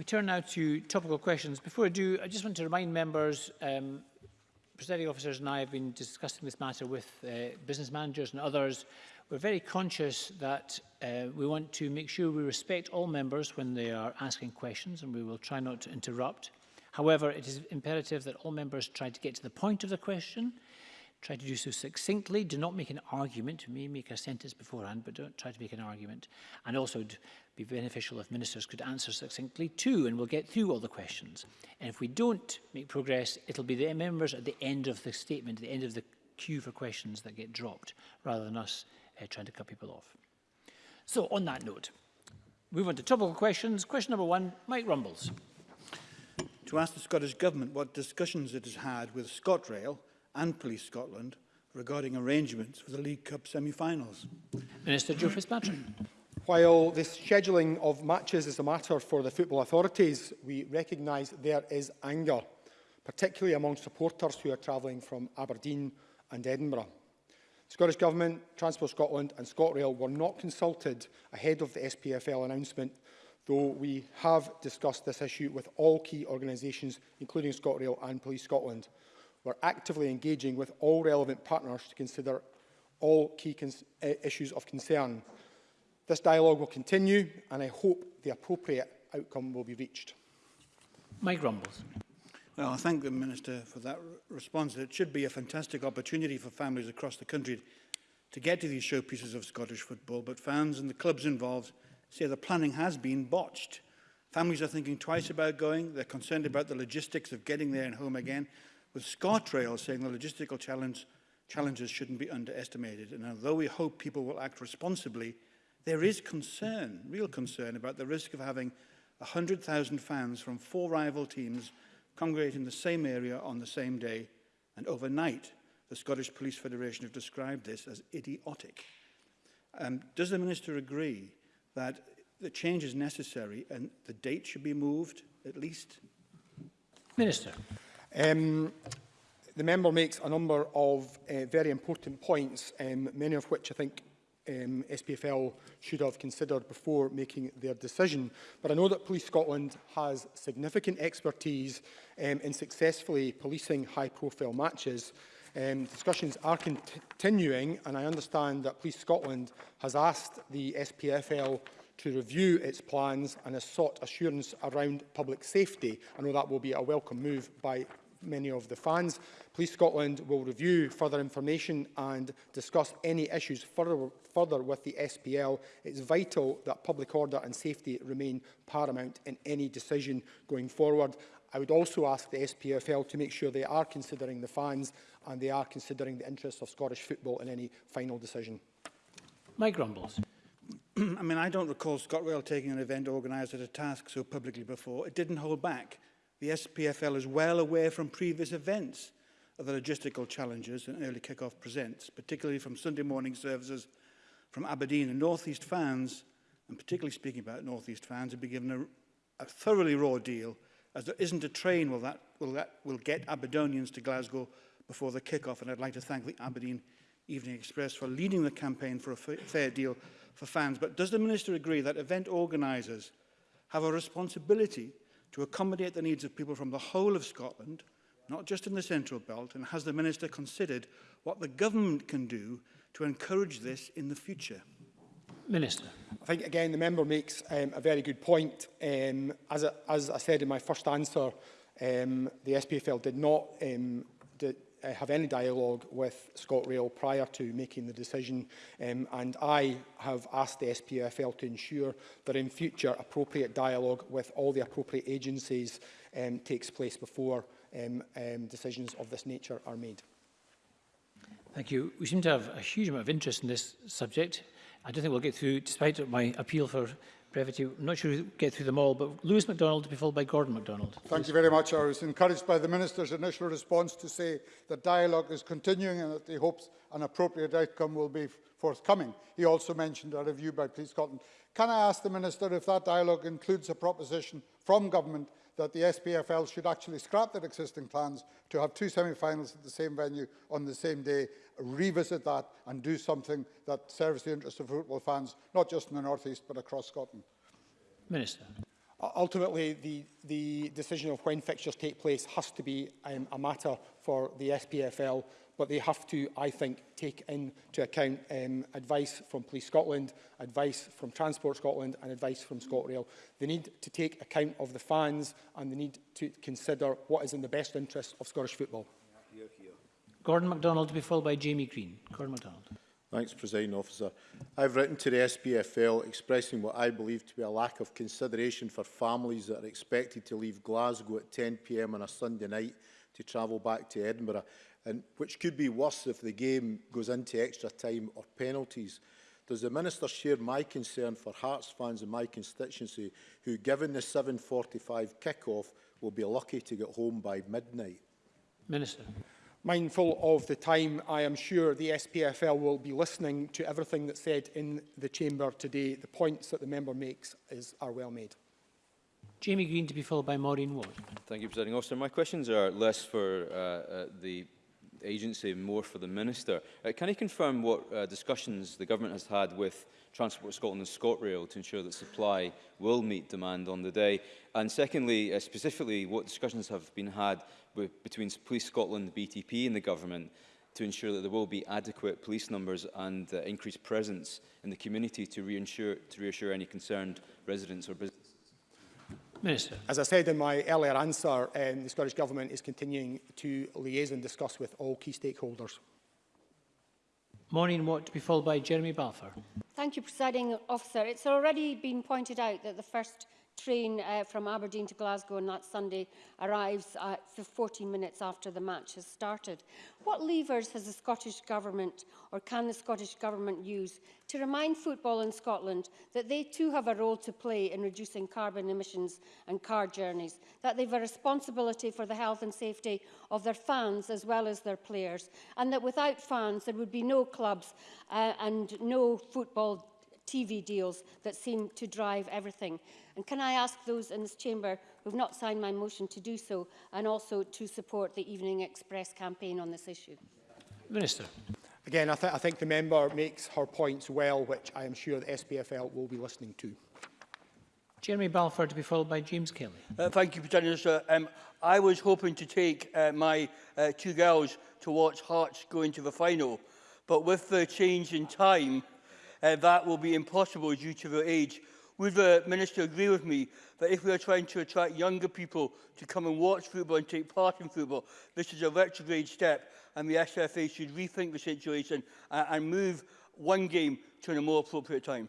We turn now to topical questions. Before I do, I just want to remind members, um, presiding officers and I have been discussing this matter with uh, business managers and others. We're very conscious that uh, we want to make sure we respect all members when they are asking questions and we will try not to interrupt. However, it is imperative that all members try to get to the point of the question Try to do so succinctly. Do not make an argument. You may make a sentence beforehand, but don't try to make an argument. And also, it be beneficial if ministers could answer succinctly too, and we'll get through all the questions. And if we don't make progress, it'll be the members at the end of the statement, at the end of the queue for questions that get dropped, rather than us uh, trying to cut people off. So, on that note, move on to topical questions. Question number one, Mike Rumbles. To ask the Scottish Government what discussions it has had with ScotRail and Police Scotland regarding arrangements for the League Cup semi-finals? Minister Joe Fitzpatrick. While the scheduling of matches is a matter for the football authorities, we recognise there is anger, particularly among supporters who are travelling from Aberdeen and Edinburgh. The Scottish Government, Transport Scotland and ScotRail were not consulted ahead of the SPFL announcement, though we have discussed this issue with all key organisations, including ScotRail and Police Scotland. We're actively engaging with all relevant partners to consider all key issues of concern. This dialogue will continue and I hope the appropriate outcome will be reached. Mike Rumbles. Well, I thank the Minister for that response. It should be a fantastic opportunity for families across the country to get to these showpieces of Scottish football, but fans and the clubs involved say the planning has been botched. Families are thinking twice about going. They're concerned about the logistics of getting there and home again with ScotRail saying the logistical challenge, challenges shouldn't be underestimated. And although we hope people will act responsibly, there is concern, real concern, about the risk of having 100,000 fans from four rival teams congregate in the same area on the same day and overnight. The Scottish Police Federation have described this as idiotic. Um, does the Minister agree that the change is necessary and the date should be moved at least? Minister. Um, the member makes a number of uh, very important points, um, many of which I think um, SPFL should have considered before making their decision. But I know that Police Scotland has significant expertise um, in successfully policing high-profile matches. Um, discussions are continuing, and I understand that Police Scotland has asked the SPFL to review its plans and has sought assurance around public safety. I know that will be a welcome move by many of the fans. Police Scotland will review further information and discuss any issues further, further with the SPL. It's vital that public order and safety remain paramount in any decision going forward. I would also ask the SPFL to make sure they are considering the fans and they are considering the interests of Scottish football in any final decision. Mike Grumbles. I mean, I don't recall ScotRail taking an event organiser a task so publicly before. It didn't hold back. The SPFL is well aware from previous events of the logistical challenges an early kick-off presents, particularly from Sunday morning services from Aberdeen and North East fans, and particularly speaking about North East fans, have been given a, a thoroughly raw deal as there isn't a train will that, will that will get Aberdonians to Glasgow before the kick-off, and I'd like to thank the Aberdeen Evening Express for leading the campaign for a fair deal for fans, but does the Minister agree that event organisers have a responsibility to accommodate the needs of people from the whole of Scotland, not just in the Central Belt, and has the Minister considered what the government can do to encourage this in the future? Minister. I think, again, the member makes um, a very good point. Um, as, a, as I said in my first answer, um, the SPFL did not um, did, uh, have any dialogue with ScotRail prior to making the decision um, and I have asked the SPFL to ensure that in future appropriate dialogue with all the appropriate agencies um, takes place before um, um, decisions of this nature are made. Thank you. We seem to have a huge amount of interest in this subject. I don't think we'll get through, despite my appeal for brevity. I'm not sure we get through them all, but Lewis MacDonald to be followed by Gordon MacDonald. Thank Please. you very much. I was encouraged by the Minister's initial response to say that dialogue is continuing and that he hopes an appropriate outcome will be forthcoming. He also mentioned a review by Police Scotland. Can I ask the Minister if that dialogue includes a proposition from Government that the SPFL should actually scrap their existing plans to have two semi-finals at the same venue on the same day, revisit that and do something that serves the interests of football fans, not just in the North East but across Scotland. Minister. Ultimately, the, the decision of when fixtures take place has to be um, a matter for the SPFL but they have to, I think, take into account um, advice from Police Scotland, advice from Transport Scotland and advice from ScotRail. They need to take account of the fans and they need to consider what is in the best interest of Scottish football. Gordon MacDonald to be followed by Jamie Green. Gordon MacDonald. Thanks, President Officer. I have written to the SPFL expressing what I believe to be a lack of consideration for families that are expected to leave Glasgow at 10pm on a Sunday night to travel back to Edinburgh, and which could be worse if the game goes into extra time or penalties. Does the Minister share my concern for Hearts fans in my constituency who, given the 7.45 kick-off, will be lucky to get home by midnight? Minister. Mindful of the time, I am sure the SPFL will be listening to everything that's said in the chamber today. The points that the member makes is, are well made. Jamie Green to be followed by Maureen Ward. Thank you, President Officer. My questions are less for uh, uh, the agency, more for the Minister. Uh, can he confirm what uh, discussions the government has had with Transport Scotland and ScotRail to ensure that supply will meet demand on the day? And secondly, uh, specifically, what discussions have been had with, between Police Scotland, BTP and the government to ensure that there will be adequate police numbers and uh, increased presence in the community to reassure, to reassure any concerned residents or businesses? Minister. As I said in my earlier answer, um, the Scottish Government is continuing to liaise and discuss with all key stakeholders. Morning, what to be followed by Jeremy Balfour. Thank you, Presiding Officer. It's already been pointed out that the first train uh, from Aberdeen to Glasgow on that Sunday arrives uh, 14 minutes after the match has started. What levers has the Scottish Government or can the Scottish Government use to remind football in Scotland that they too have a role to play in reducing carbon emissions and car journeys, that they've a responsibility for the health and safety of their fans as well as their players, and that without fans there would be no clubs uh, and no football TV deals that seem to drive everything. And can I ask those in this chamber who have not signed my motion to do so and also to support the Evening Express campaign on this issue? Minister. Again, I, th I think the member makes her points well, which I am sure the SPFL will be listening to. Jeremy Balfour to be followed by James Kelly. Uh, thank you, Prime Minister. Um, I was hoping to take uh, my uh, two girls to watch Hearts go into the final, but with the change in time, uh, that will be impossible due to their age. Would the Minister agree with me that if we are trying to attract younger people to come and watch football and take part in football, this is a retrograde step and the SFA should rethink the situation and, and move one game to a more appropriate time?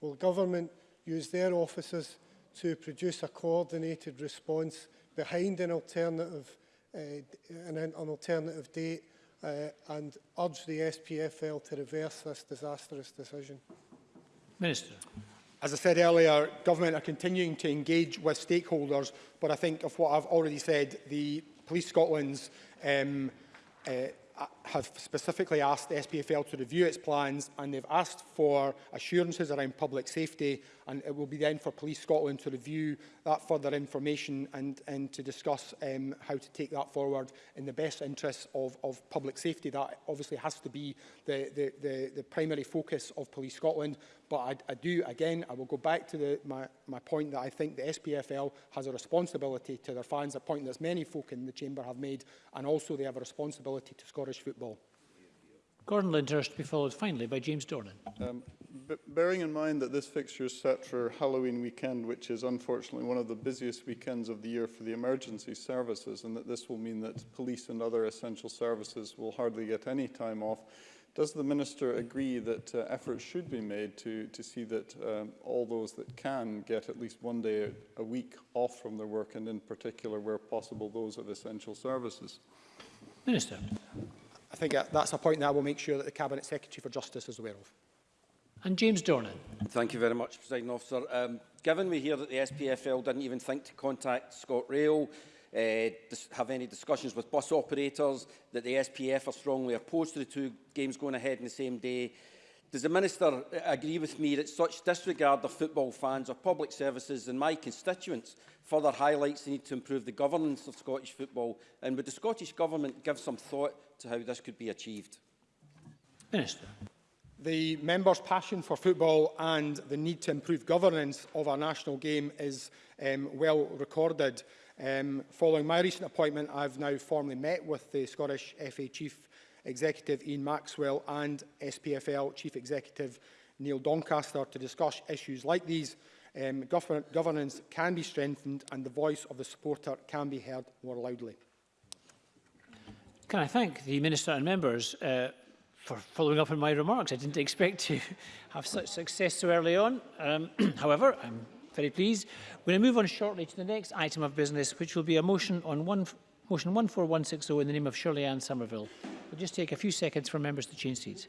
Will government use their offices to produce a coordinated response behind an alternative, uh, an, an alternative date uh, and urge the SPFL to reverse this disastrous decision. Minister. As I said earlier, government are continuing to engage with stakeholders, but I think of what I've already said, the Police Scotland's um, uh, have specifically asked the SPFL to review its plans and they've asked for assurances around public safety and it will be then for Police Scotland to review that further information and, and to discuss um, how to take that forward in the best interests of, of public safety. That obviously has to be the, the, the, the primary focus of Police Scotland but I, I do, again, I will go back to the, my, my point that I think the SPFL has a responsibility to their fans, a point that many folk in the Chamber have made, and also they have a responsibility to Scottish football football. Gordon Lyndhurst to be followed finally by James Dornan. Um, bearing in mind that this fixture is set for Halloween weekend, which is unfortunately one of the busiest weekends of the year for the emergency services, and that this will mean that police and other essential services will hardly get any time off, does the Minister agree that uh, efforts should be made to, to see that um, all those that can get at least one day a week off from their work, and in particular, where possible, those of essential services? Minister. I think uh, that's a point that I will make sure that the Cabinet Secretary for Justice is aware of. And James Dornan. Thank you very much, President Officer. Um, given we hear that the SPFL didn't even think to contact Scott ScotRail, uh, have any discussions with bus operators, that the SPF are strongly opposed to the two games going ahead in the same day, does the Minister uh, agree with me that such disregard of football fans or public services and my constituents further highlights the need to improve the governance of Scottish football? And would the Scottish Government give some thought to how this could be achieved? Minister. The members' passion for football and the need to improve governance of our national game is um, well recorded. Um, following my recent appointment, I've now formally met with the Scottish FA Chief Executive Ian Maxwell and SPFL Chief Executive Neil Doncaster to discuss issues like these. Um, govern governance can be strengthened and the voice of the supporter can be heard more loudly. Can I thank the Minister and members uh, for following up on my remarks. I didn't expect to have such success so early on. Um, however, I'm very pleased. We're going to move on shortly to the next item of business, which will be a motion on one, motion 14160 in the name of Shirley Ann Somerville. We'll just take a few seconds for members to change seats.